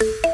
you